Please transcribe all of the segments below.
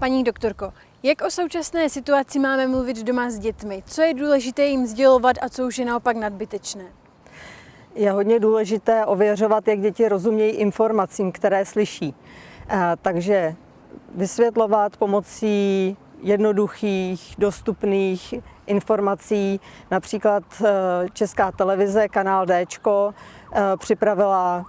Paní doktorko, jak o současné situaci máme mluvit doma s dětmi? Co je důležité jim sdělovat a co už je naopak nadbytečné? Je hodně důležité ověřovat, jak děti rozumějí informacím, které slyší. Takže vysvětlovat pomocí jednoduchých, dostupných informací. Například eh, Česká televize, kanál D, eh, připravila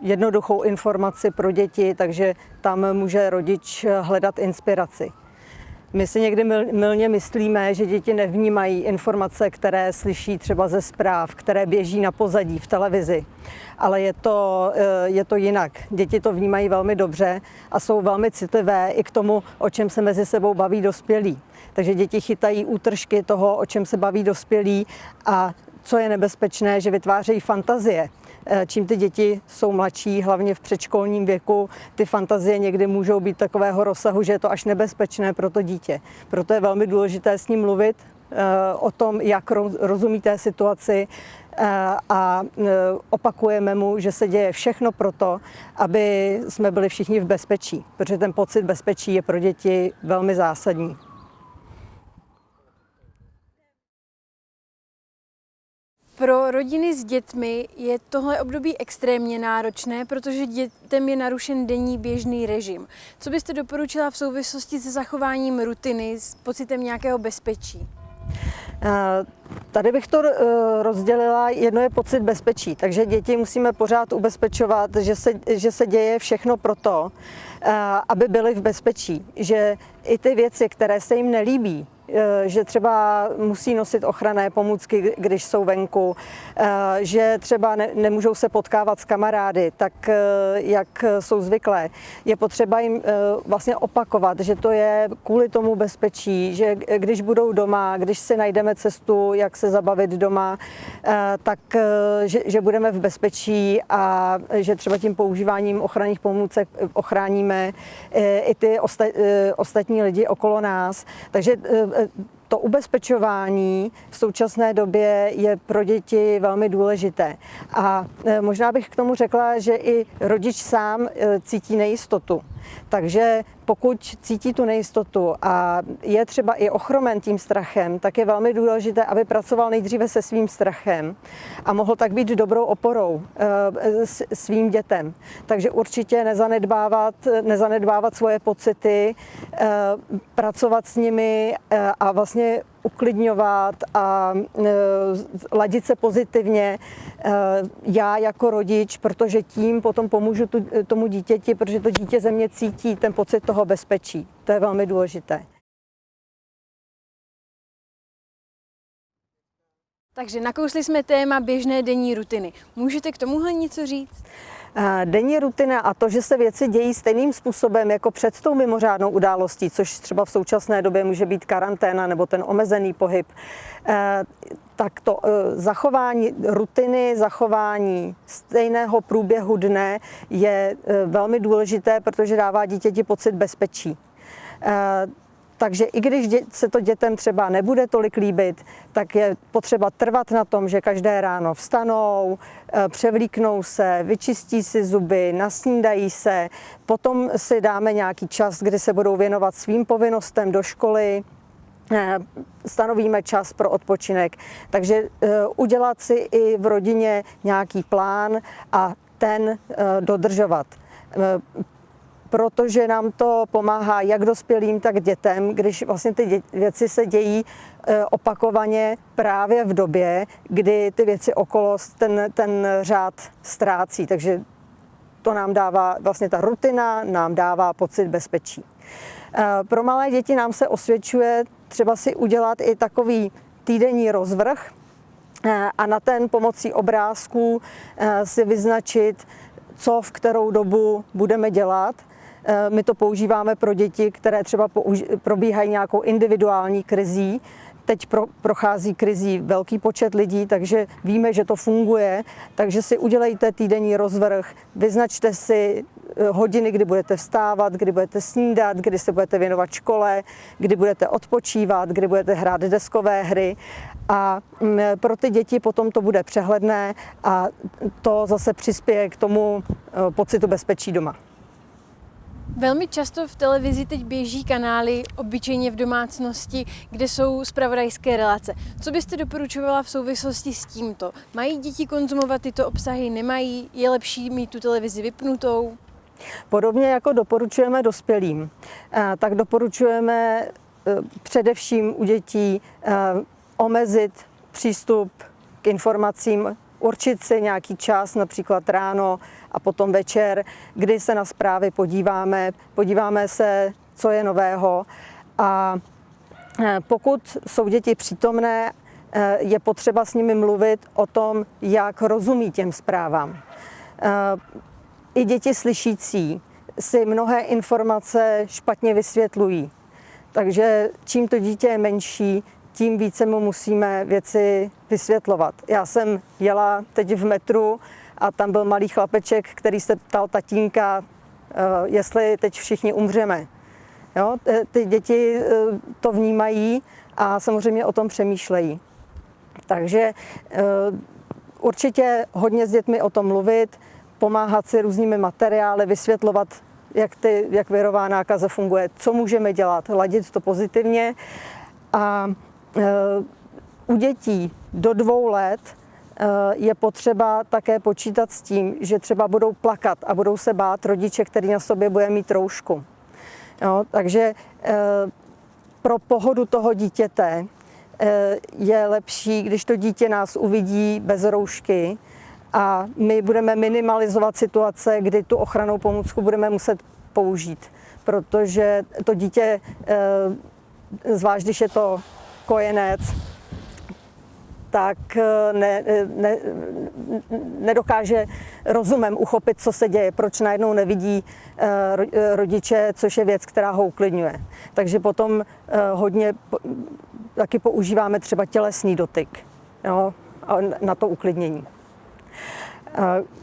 jednoduchou informaci pro děti, takže tam může rodič hledat inspiraci. My si někdy milně myslíme, že děti nevnímají informace, které slyší třeba ze zpráv, které běží na pozadí v televizi. Ale je to, eh, je to jinak. Děti to vnímají velmi dobře a jsou velmi citlivé i k tomu, o čem se mezi sebou baví dospělí. Takže děti chytají útržky toho, o čem se baví dospělí a co je nebezpečné, že vytvářejí fantazie. Eh, čím ty děti jsou mladší, hlavně v předškolním věku, ty fantazie někdy můžou být takového rozsahu, že je to až nebezpečné pro to dítě. Proto je velmi důležité s ním mluvit eh, o tom, jak rozumí té situaci eh, a opakujeme mu, že se děje všechno proto, aby jsme byli všichni v bezpečí, protože ten pocit bezpečí je pro děti velmi zásadní. Pro rodiny s dětmi je tohle období extrémně náročné, protože dětem je narušen denní běžný režim. Co byste doporučila v souvislosti se zachováním rutiny, s pocitem nějakého bezpečí? Tady bych to eh, rozdělila, jedno je pocit bezpečí, takže děti musíme pořád ubezpečovat, že se, že se děje všechno proto, eh, aby byly v bezpečí, že i ty věci, které se jim nelíbí, Eh, že třeba musí nosit ochranné pomůcky, když jsou venku, eh, že třeba ne, nemůžou se potkávat s kamarády, tak eh, jak jsou zvyklé. Je potřeba jim vlastně opakovat, že to je kvůli tomu bezpečí, že když budou doma, když si najdeme cestu, jak se zabavit doma, tak že, že budeme v bezpečí a že třeba tím používáním ochranných pomůcek ochráníme i ty ostatní lidi okolo nás. Takže to ubezpečování v současné době je pro děti velmi důležité. A e, možná bych k tomu řekla, že i rodič sám e, cítí nejistotu. Takže pokud cítí tu nejistotu a je třeba i ochromen tím strachem, tak je velmi důležité, aby pracoval nejdříve se svým strachem a mohl tak být dobrou oporou eh, svým dětem. Takže určitě nezanedbávat, nezanedbávat svoje pocity, eh, pracovat s nimi eh, a vlastně uklidňovat a ladit se pozitivně já jako rodič, protože tím potom pomůžu tomu dítěti, protože to dítě ze mě cítí ten pocit toho bezpečí. To je velmi důležité. Takže nakousli jsme téma běžné denní rutiny. Můžete k tomuhle něco říct? Denní rutina a to, že se věci dějí stejným způsobem jako před tou mimořádnou událostí, což třeba v současné době může být karanténa nebo ten omezený pohyb, eh, tak to eh, zachování rutiny, zachování stejného průběhu dne je eh, velmi důležité, protože dává dítěti pocit bezpečí. Takže i když se to dětem třeba nebude tolik líbit, tak je potřeba trvat na tom, že každé ráno vstanou, eh, převlíknou se, vyčistí si zuby, nasnídají se, potom si dáme nějaký čas, kdy se budou věnovat svým povinnostem do školy, eh, stanovíme čas pro odpočinek. Takže eh, udělat si i v rodině nějaký plán a ten dodržovat protože nám to pomáhá jak dospělým, tak dětem, když vlastně ty věci se dějí e, opakovaně právě v době, kdy ty věci okolo ten, ten řád ztrácí. Takže to nám dává, vlastně ta rutina nám dává pocit bezpečí. E, pro malé děti nám se osvědčuje třeba si udělat i takový týdenní rozvrh e, a na ten pomocí obrázků si vyznačit, co v kterou dobu budeme dělat Eh, my to používáme pro děti, které třeba probíhají nějakou individuální krizí. Teď pro, prochází krizí velký počet lidí, takže víme, že to funguje. Takže si udělejte týdenní rozvrh, vyznačte si eh, hodiny, kdy budete vstávat, kdy budete snídat, kdy se budete věnovat škole, kdy budete odpočívat, kdy budete hrát deskové hry. A mm, pro ty děti potom to bude přehledné a to zase přispěje k tomu eh, pocitu bezpečí doma. Velmi často v televizi teď běží kanály, obyčejně v domácnosti, kde jsou spravodajské relace. Co byste doporučovala v souvislosti s tímto? Mají děti konzumovat tyto obsahy, nemají? Je lepší mít tu televizi vypnutou? Podobně jako doporučujeme dospělým, eh, tak doporučujeme eh, především u dětí eh, omezit přístup k informacím, určit si nějaký čas, například ráno a potom večer, kdy se na zprávy podíváme, podíváme se, co je nového. A pokud jsou děti přítomné, je potřeba s nimi mluvit o tom, jak rozumí těm zprávám. I děti slyšící si mnohé informace špatně vysvětlují. Takže čím to dítě je menší, tím více mu musíme věci vysvětlovat. Já jsem jela teď v metru a tam byl malý chlapeček, který se ptal tatínka, eh, jestli teď všichni umřeme. Jo? Ty děti eh, to vnímají a samozřejmě o tom přemýšlejí. Takže eh, určitě hodně s dětmi o tom mluvit, pomáhat si různými materiály, vysvětlovat, jak, ty, jak virová nákaza funguje, co můžeme dělat, ladit to pozitivně. A u dětí do dvou let e, je potřeba také počítat s tím, že třeba budou plakat a budou se bát rodiče, který na sobě bude mít roušku. Jo, takže e, pro pohodu toho dítěte je lepší, když to dítě nás uvidí bez roušky, a my budeme minimalizovat situace, kdy tu ochranou pomůcku budeme muset použít, protože to dítě, eh, zvlášť když je to kojenec, tak eh, ne, ne, nedokáže rozumem uchopit, co se děje, proč najednou nevidí eh, rodiče, což je věc, která ho uklidňuje. Takže potom hodně taky používáme třeba tělesný dotyk jo, na to uklidnění.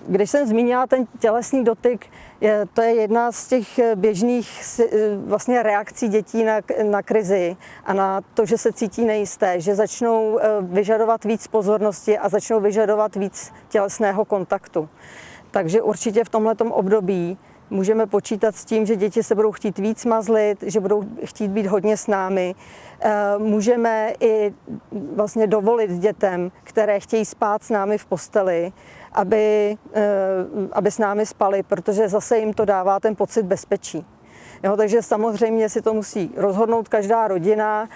Když jsem zmínila ten tělesný dotyk, je, to je jedna z těch běžných vlastně reakcí dětí na, na krizi a na to, že se cítí nejisté, že začnou eh, vyžadovat víc pozornosti a začnou vyžadovat víc tělesného kontaktu. Takže určitě v tomto období můžeme počítat s tím, že děti se budou chtít víc mazlit, že budou chtít být hodně s námi. Eh, můžeme i vlastně dovolit dětem, které chtějí spát s námi v posteli, aby, eh, aby s námi spali, protože zase jim to dává ten pocit bezpečí. Jo, takže samozřejmě si to musí rozhodnout každá rodina,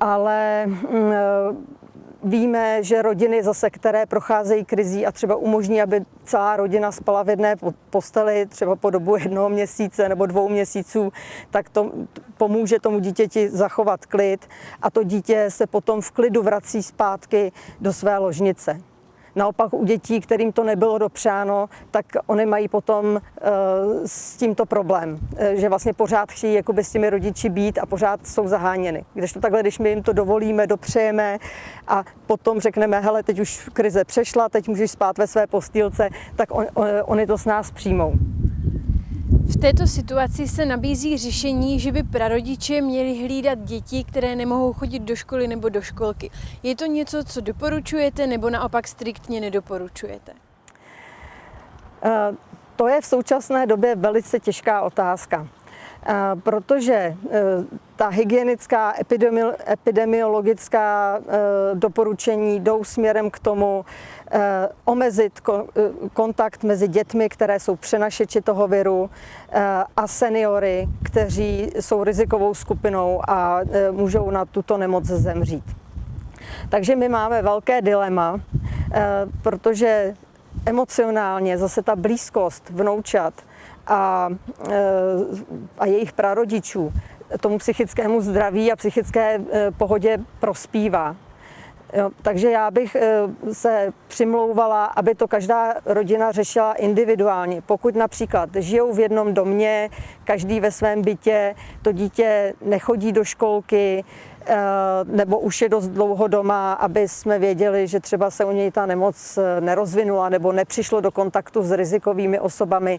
ale mm, eh, víme, že rodiny zase, které procházejí krizí a třeba umožní, aby celá rodina spala v jedné posteli třeba po dobu jednoho měsíce nebo dvou měsíců, tak to pomůže tomu dítěti zachovat klid a to dítě se potom v klidu vrací zpátky do své ložnice. Naopak u dětí, kterým to nebylo dopřáno, tak oni mají potom eh, s tímto problém, eh, že vlastně pořád chtějí jakoby s těmi rodiči být a pořád jsou zaháněny. Když to takhle, když my jim to dovolíme, dopřejeme a potom řekneme, hele, teď už krize přešla, teď můžeš spát ve své postýlce, tak on, on, oni to s nás přijmou. V této situaci se nabízí řešení, že by prarodiče měli hlídat děti, které nemohou chodit do školy nebo do školky. Je to něco, co doporučujete nebo naopak striktně nedoporučujete? Uh, to je v současné době velice těžká otázka, protože uh, ta hygienická, epidemiologická doporučení jdou směrem k tomu, Eh, omezit kontakt mezi dětmi, které jsou přenašeči toho viru a seniory, kteří jsou rizikovou skupinou a můžou na tuto nemoc zemřít. Takže my máme velké dilema, protože emocionálně zase ta blízkost vnoučat a, a jejich prarodičů tomu psychickému zdraví a psychické pohodě prospívá. Jo, takže já bych eh, se přimlouvala, aby to každá rodina řešila individuálně. Pokud například žijou v jednom domě, každý ve svém bytě, to dítě nechodí do školky, eh, nebo už je dost dlouho doma, aby jsme věděli, že třeba se u něj ta nemoc nerozvinula nebo nepřišlo do kontaktu s rizikovými osobami,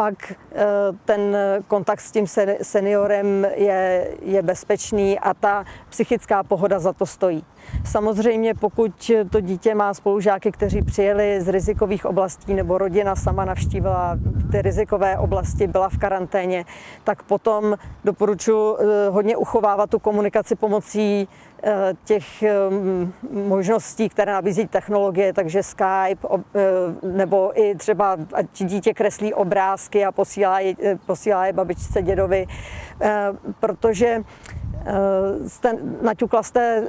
pak ten kontakt s tím seniorem je, je bezpečný a ta psychická pohoda za to stojí. Samozřejmě pokud to dítě má spolužáky, kteří přijeli z rizikových oblastí nebo rodina sama navštívila ty rizikové oblasti, byla v karanténě, tak potom doporučuji eh, hodně uchovávat tu komunikaci pomocí eh, těch eh, možností, které nabízí technologie, takže Skype, nebo i třeba, ať dítě kreslí obrázky a posílá je, posílá je babičce, dědovi, protože jste, naťukla jste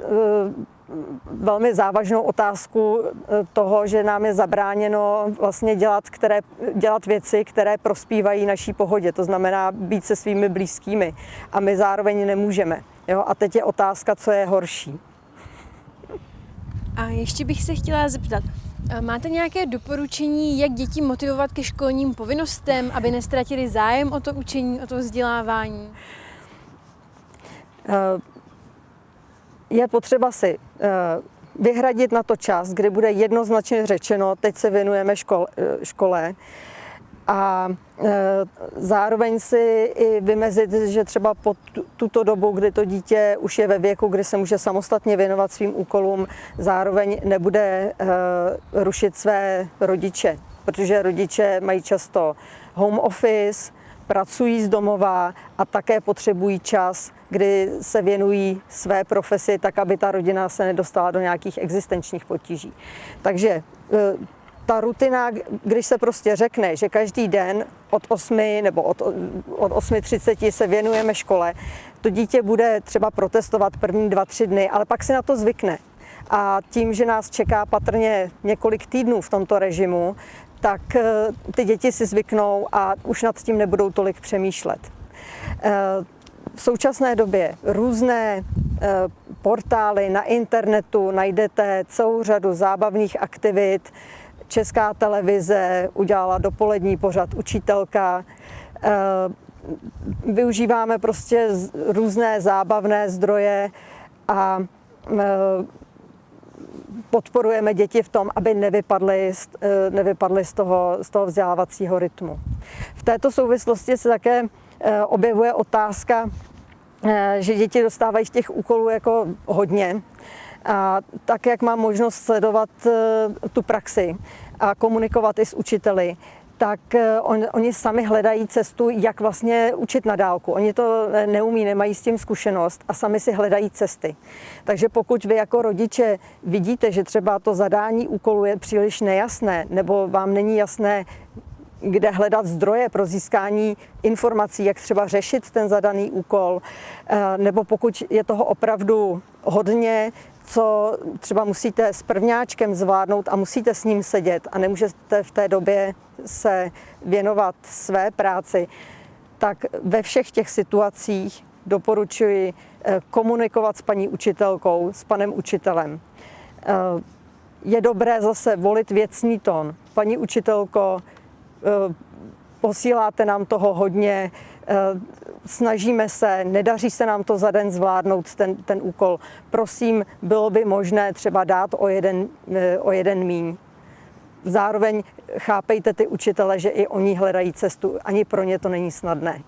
velmi závažnou otázku eh, toho, že nám je zabráněno vlastně dělat, které, dělat věci, které prospívají naší pohodě, to znamená být se svými blízkými a my zároveň nemůžeme. Jo? A teď je otázka, co je horší. A ještě bych se chtěla zeptat, eh, Máte nějaké doporučení, jak děti motivovat ke školním povinnostem, aby nestratili zájem o to učení, o to vzdělávání? Uh, je potřeba si eh, vyhradit na to čas, kdy bude jednoznačně řečeno, teď se věnujeme škole, eh, škole. A eh, zároveň si i vymezit, že třeba po tuto dobu, kdy to dítě už je ve věku, kdy se může samostatně věnovat svým úkolům, zároveň nebude rušit své rodiče, protože rodiče mají často home office, pracují z domova a také potřebují čas, kdy se věnují své profesi, tak aby ta rodina se nedostala do nějakých existenčních potíží. Takže e, ta rutina, když se prostě řekne, že každý den od 8 nebo od, od 8.30 se věnujeme škole, to dítě bude třeba protestovat první dva, tři dny, ale pak si na to zvykne. A tím, že nás čeká patrně několik týdnů v tomto režimu, tak eh, ty děti si zvyknou a už nad tím nebudou tolik přemýšlet. Eh, v současné době různé eh, portály na internetu najdete celou řadu zábavných aktivit. Česká televize udělala dopolední pořad učitelka. Využíváme prostě různé zábavné zdroje a podporujeme děti v tom, aby nevypadly, eh, nevypadly z, toho, z toho vzdělávacího rytmu. V této souvislosti se také eh, objevuje otázka, eh, že děti dostávají těch úkolů jako hodně. A tak, jak mám možnost sledovat tu praxi a komunikovat i s učiteli, tak eh, on, oni sami hledají cestu, jak vlastně učit na dálku. Oni to neumí, nemají s tím zkušenost a sami si hledají cesty. Takže pokud vy jako rodiče vidíte, že třeba to zadání úkolu je příliš nejasné, nebo vám není jasné, kde hledat zdroje pro získání informací, jak třeba řešit ten zadaný úkol, eh, nebo pokud je toho opravdu hodně, co třeba musíte s prvňáčkem zvládnout a musíte s ním sedět a nemůžete v té době se věnovat své práci, tak ve všech těch situacích doporučuji eh, komunikovat s paní učitelkou, s panem učitelem. Eh, je dobré zase volit věcný tón. Paní učitelko, eh, posíláte nám toho hodně, snažíme se, nedaří se nám to za den zvládnout ten, ten úkol. Prosím, bylo by možné třeba dát o jeden, o jeden míň. Zároveň chápejte ty učitele, že i oni hledají cestu. Ani pro ně to není snadné.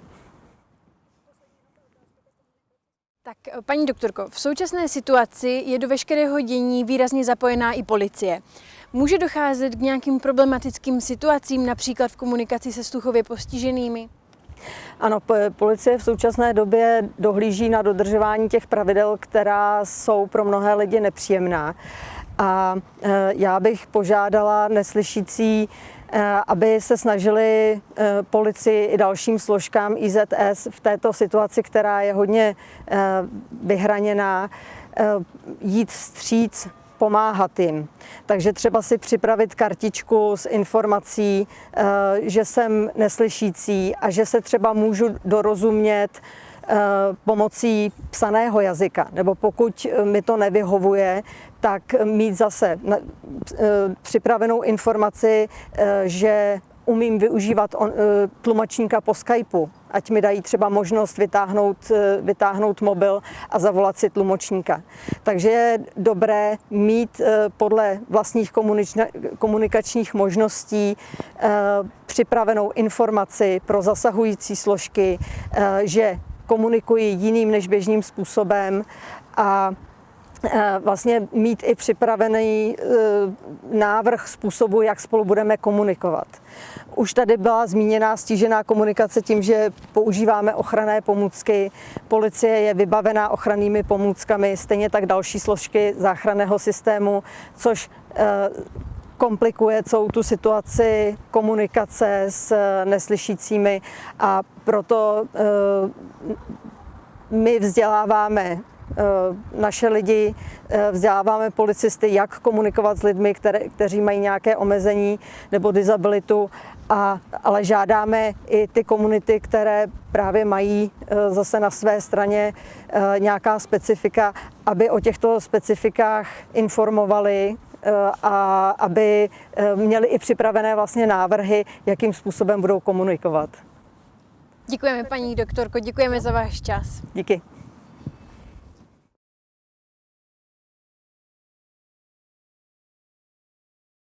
Tak, paní doktorko, v současné situaci je do veškerého dění výrazně zapojená i policie. Může docházet k nějakým problematickým situacím, například v komunikaci se sluchově postiženými? Ano, policie v současné době dohlíží na dodržování těch pravidel, která jsou pro mnohé lidi nepříjemná. A e, já bych požádala neslyšící, e, aby se snažili e, policii i dalším složkám IZS v této situaci, která je hodně vyhraněná, jít vstříc pomáhat jim. Takže třeba si připravit kartičku s informací, že jsem neslyšící a že se třeba můžu dorozumět pomocí psaného jazyka, nebo pokud mi to nevyhovuje, tak mít zase eh, připravenou informaci, eh, že umím využívat eh, tlumočníka po Skypeu, ať mi dají třeba možnost vytáhnout, vytáhnout mobil a zavolat si tlumočníka. Takže je dobré mít podle vlastních komunikačních možností připravenou informaci pro zasahující složky, že komunikuji jiným než běžným způsobem a eh, vlastně mít i připravený eh, návrh způsobu, jak spolu budeme komunikovat. Už tady byla zmíněná stížená komunikace tím, že používáme ochranné pomůcky. Policie je vybavená ochrannými pomůckami, stejně tak další složky záchranného systému, což komplikuje celou tu situaci komunikace s neslyšícími a proto my vzděláváme naše lidi, vzděláváme policisty, jak komunikovat s lidmi, které, kteří mají nějaké omezení nebo disabilitu, a, ale žádáme i ty komunity, které právě mají zase na své straně nějaká specifika, aby o těchto specifikách informovali a aby měli i připravené vlastně návrhy, jakým způsobem budou komunikovat. Děkujeme, paní doktorko, děkujeme za váš čas. Díky.